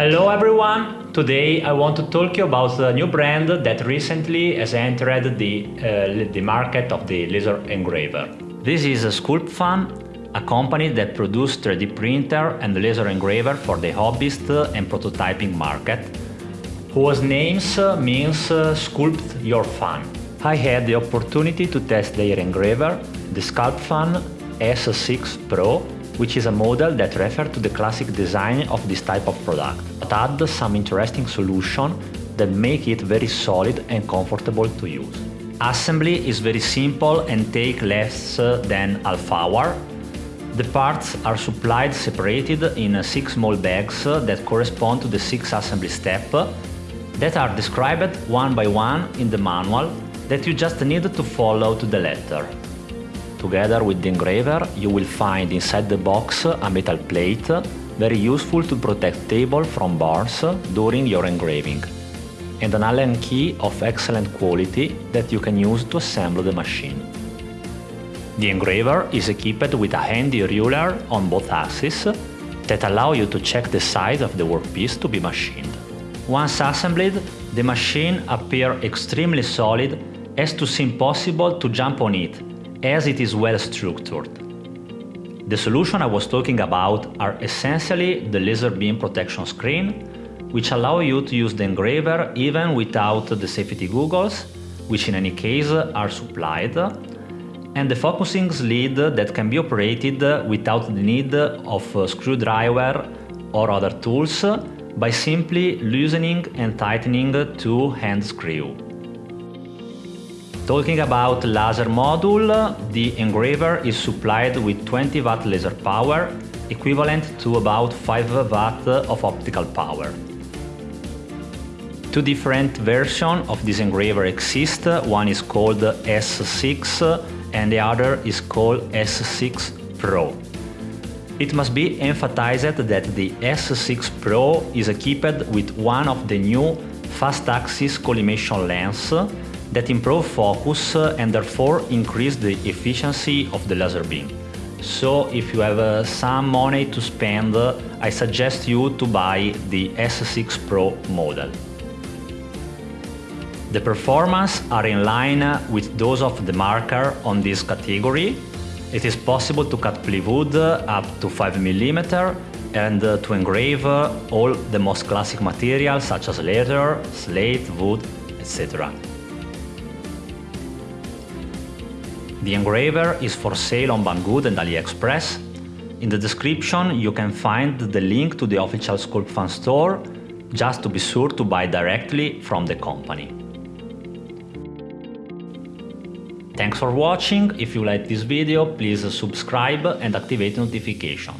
Hello everyone! Today I want to talk you about a new brand that recently has entered the, uh, the market of the laser engraver. This is Sculpfun, a company that produces 3D printer and laser engraver for the hobbyist and prototyping market, whose name means uh, sculpt your fun. I had the opportunity to test their engraver, the Sculpfun S6 Pro, which is a model that refers to the classic design of this type of product, but add some interesting solution that make it very solid and comfortable to use. Assembly is very simple and take less uh, than half hour. The parts are supplied separated in uh, six small bags uh, that correspond to the six assembly steps that are described one by one in the manual that you just need to follow to the letter. Together with the engraver, you will find inside the box a metal plate, very useful to protect table from burns during your engraving, and an Allen key of excellent quality that you can use to assemble the machine. The engraver is equipped with a handy ruler on both axes that allow you to check the size of the workpiece to be machined. Once assembled, the machine appears extremely solid as to seem possible to jump on it as it is well structured. The solution I was talking about are essentially the laser beam protection screen, which allow you to use the engraver even without the safety goggles, which in any case are supplied, and the focusing lead that can be operated without the need of a screwdriver or other tools by simply loosening and tightening two hand screw. Talking about laser module, the engraver is supplied with 20 watt laser power, equivalent to about 5 watt of optical power. Two different versions of this engraver exist, one is called S6 and the other is called S6 Pro. It must be emphasized that the S6 Pro is equipped with one of the new fast-axis collimation lens that improve focus and therefore increase the efficiency of the laser beam. So if you have uh, some money to spend, uh, I suggest you to buy the S6 Pro model. The performance are in line with those of the marker on this category. It is possible to cut plywood up to 5 mm and uh, to engrave all the most classic materials such as leather, slate, wood, etc. The engraver is for sale on Banggood and AliExpress. In the description you can find the link to the official Sculpfun store, just to be sure to buy directly from the company. Thanks for watching, if you like this video please subscribe and activate notification.